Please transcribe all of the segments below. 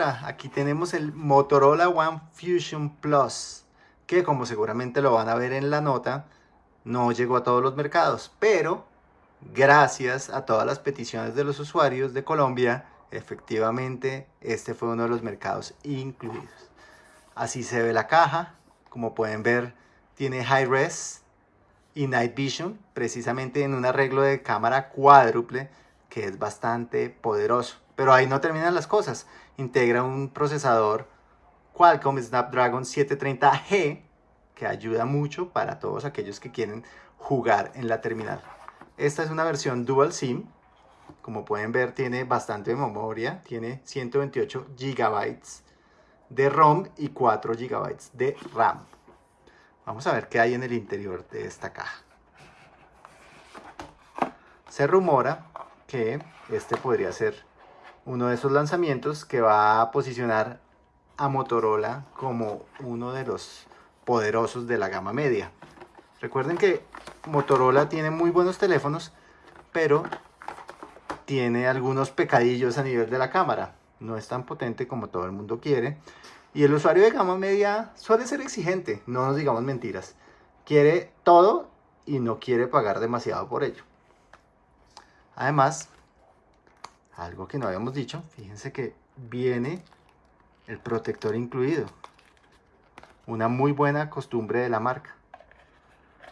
Aquí tenemos el Motorola One Fusion Plus, que como seguramente lo van a ver en la nota, no llegó a todos los mercados, pero gracias a todas las peticiones de los usuarios de Colombia, efectivamente este fue uno de los mercados incluidos. Así se ve la caja, como pueden ver tiene High Res y Night Vision, precisamente en un arreglo de cámara cuádruple que es bastante poderoso. Pero ahí no terminan las cosas. Integra un procesador Qualcomm Snapdragon 730G que ayuda mucho para todos aquellos que quieren jugar en la terminal. Esta es una versión Dual SIM. Como pueden ver tiene bastante memoria. Tiene 128 GB de ROM y 4 GB de RAM. Vamos a ver qué hay en el interior de esta caja. Se rumora que este podría ser uno de esos lanzamientos que va a posicionar a Motorola como uno de los poderosos de la gama media. Recuerden que Motorola tiene muy buenos teléfonos, pero tiene algunos pecadillos a nivel de la cámara. No es tan potente como todo el mundo quiere. Y el usuario de gama media suele ser exigente, no nos digamos mentiras. Quiere todo y no quiere pagar demasiado por ello. Además, algo que no habíamos dicho, fíjense que viene el protector incluido. Una muy buena costumbre de la marca.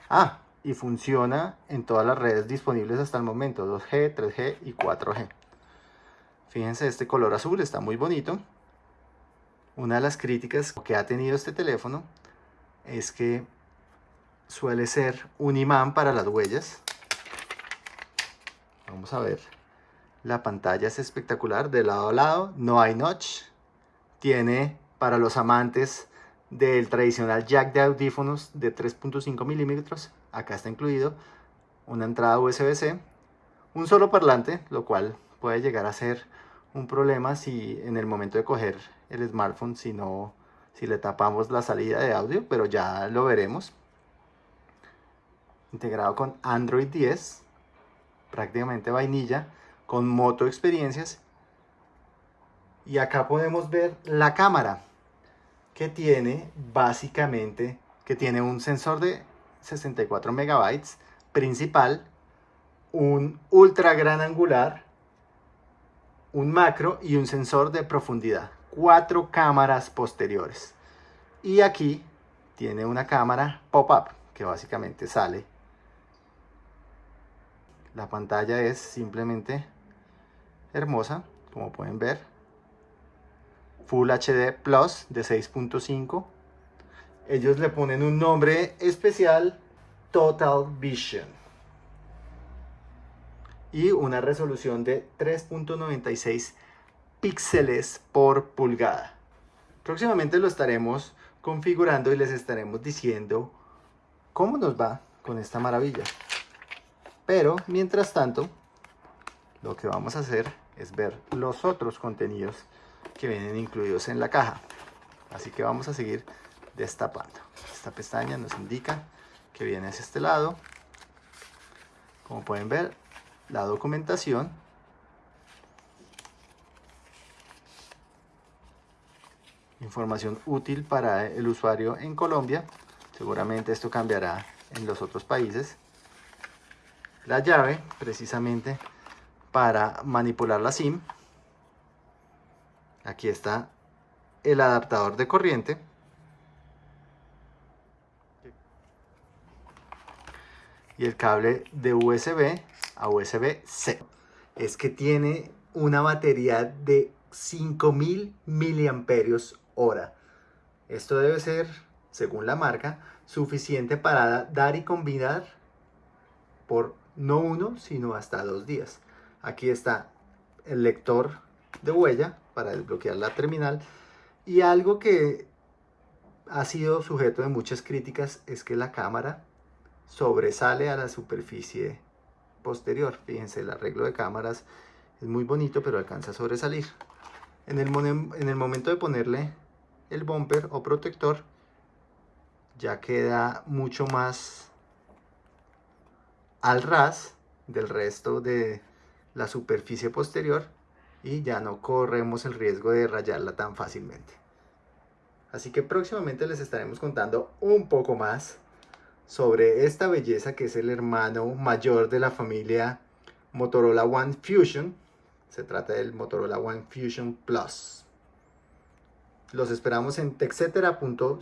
Ah, y funciona en todas las redes disponibles hasta el momento, 2G, 3G y 4G. Fíjense, este color azul está muy bonito. Una de las críticas que ha tenido este teléfono es que suele ser un imán para las huellas. Vamos a ver. La pantalla es espectacular, de lado a lado, no hay notch. Tiene para los amantes del tradicional jack de audífonos de 3.5 milímetros, acá está incluido una entrada USB-C, un solo parlante, lo cual puede llegar a ser un problema si en el momento de coger el smartphone, si no, si le tapamos la salida de audio, pero ya lo veremos. Integrado con Android 10, prácticamente vainilla, con moto experiencias. Y acá podemos ver la cámara, que tiene básicamente, que tiene un sensor de 64 megabytes principal, un ultra gran angular, un macro y un sensor de profundidad. Cuatro cámaras posteriores. Y aquí tiene una cámara pop-up que básicamente sale. La pantalla es simplemente hermosa, como pueden ver. Full HD Plus de 6.5. Ellos le ponen un nombre especial, Total Vision y una resolución de 3.96 píxeles por pulgada. Próximamente lo estaremos configurando y les estaremos diciendo cómo nos va con esta maravilla. Pero mientras tanto, lo que vamos a hacer es ver los otros contenidos que vienen incluidos en la caja. Así que vamos a seguir destapando. Esta pestaña nos indica que viene hacia este lado. Como pueden ver, la documentación información útil para el usuario en Colombia seguramente esto cambiará en los otros países la llave precisamente para manipular la SIM aquí está el adaptador de corriente y el cable de USB a USB-C. Es que tiene una batería de 5000 miliamperios hora. Esto debe ser, según la marca, suficiente para dar y combinar por no uno, sino hasta dos días. Aquí está el lector de huella para desbloquear la terminal. Y algo que ha sido sujeto de muchas críticas es que la cámara sobresale a la superficie posterior. Fíjense, el arreglo de cámaras es muy bonito, pero alcanza a sobresalir. En el, en el momento de ponerle el bumper o protector, ya queda mucho más al ras del resto de la superficie posterior y ya no corremos el riesgo de rayarla tan fácilmente. Así que próximamente les estaremos contando un poco más sobre esta belleza que es el hermano mayor de la familia Motorola One Fusion. Se trata del Motorola One Fusion Plus. Los esperamos en texetera.co.